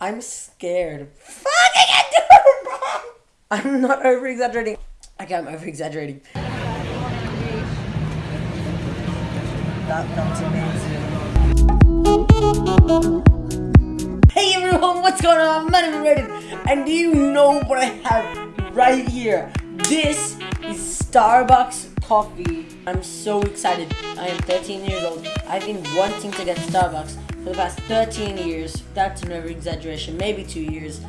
I'm scared. Fuck, I can't do it, man. I'm not over exaggerating. Okay, I'm over exaggerating. That, that's amazing. Hey everyone, what's going on? My name is Raiden, and do you know what I have right here? This is Starbucks coffee. I'm so excited. I am 13 years old. I've been wanting to get Starbucks for the past 13 years. That's over exaggeration, maybe two years.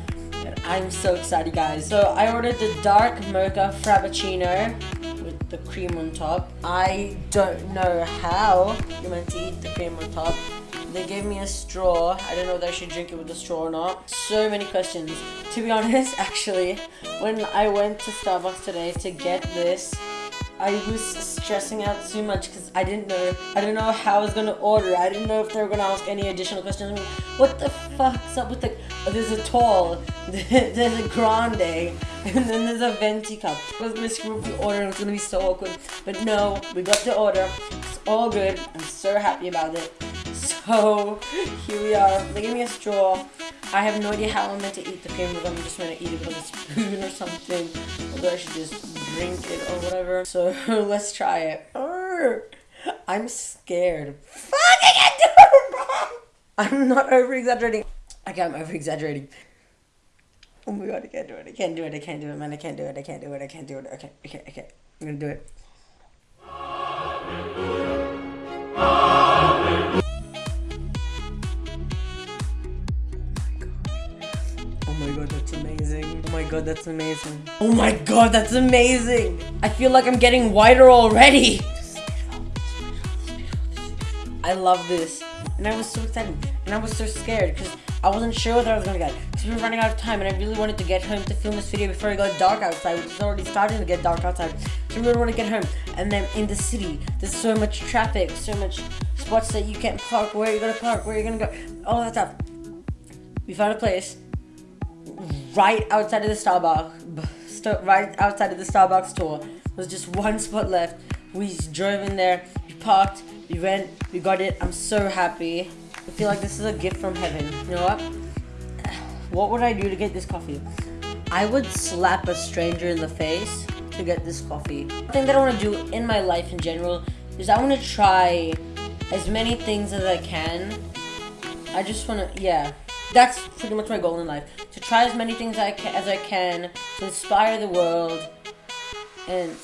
I'm so excited, guys. So I ordered the dark mocha frappuccino with the cream on top. I don't know how you're meant to eat the cream on top. They gave me a straw. I don't know whether I should drink it with a straw or not. So many questions. To be honest, actually, when I went to Starbucks today to get this, I was stressing out too much because I didn't know I didn't know how I was gonna order. I didn't know if they were gonna ask any additional questions. I mean, what the fuck's up with the? Oh, there's a tall, there's a grande, and then there's a venti cup. I was gonna screw up the order. and It was gonna be so awkward. But no, we got the order. It's all good. I'm so happy about it. So here we are. They gave me a straw. I have no idea how I'm meant to eat the cream, I'm just gonna eat it with a spoon or something. Although I should just drink it or whatever. So let's try it. I'm scared. Fuck, I can't do it, I'm not over exaggerating. Okay, I'm over exaggerating. Oh my god, I can't do it. I can't do it. I can't do it, man. I can't do it. I can't do it. I can't do it. Okay, okay, okay. I'm gonna do it. Oh my god, that's amazing. Oh my god, that's amazing. Oh my god, that's amazing. I feel like I'm getting whiter already. I love this. And I was so excited. And I was so scared because I wasn't sure whether I was gonna get because we were running out of time and I really wanted to get home to film this video before it got dark outside, which is already starting to get dark outside. So we really want to get home. And then in the city, there's so much traffic, so much spots that you can't park, where are you gonna park, where are you gonna go, all that stuff. We found a place right outside of the Starbucks, right outside of the Starbucks store. There's just one spot left. We drove in there, we parked, we went, we got it. I'm so happy. I feel like this is a gift from heaven. You know what? What would I do to get this coffee? I would slap a stranger in the face to get this coffee. The thing that I want to do in my life in general is I want to try as many things as I can. I just want to, yeah. That's pretty much my goal in life. To try as many things I as I can to inspire the world. And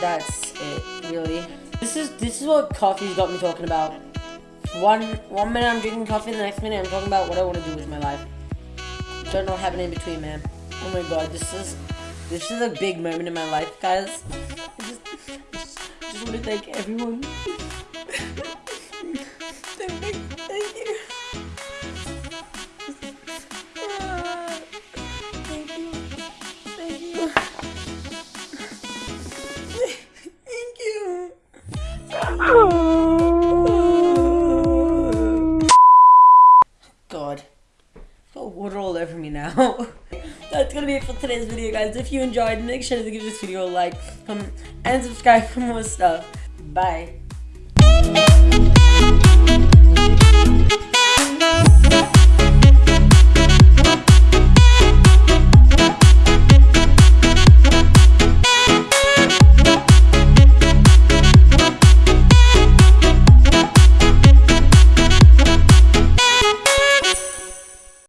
that's it, really. This is this is what coffee's got me talking about. One one minute I'm drinking coffee, the next minute I'm talking about what I want to do with my life. Don't know what happened in between, man. Oh my god, this is this is a big moment in my life, guys. I just, just, just want to thank everyone. Oh, Got water all over me now. That's gonna be it for today's video, guys. If you enjoyed, make sure to give this video a like, comment, and subscribe for more stuff. Bye.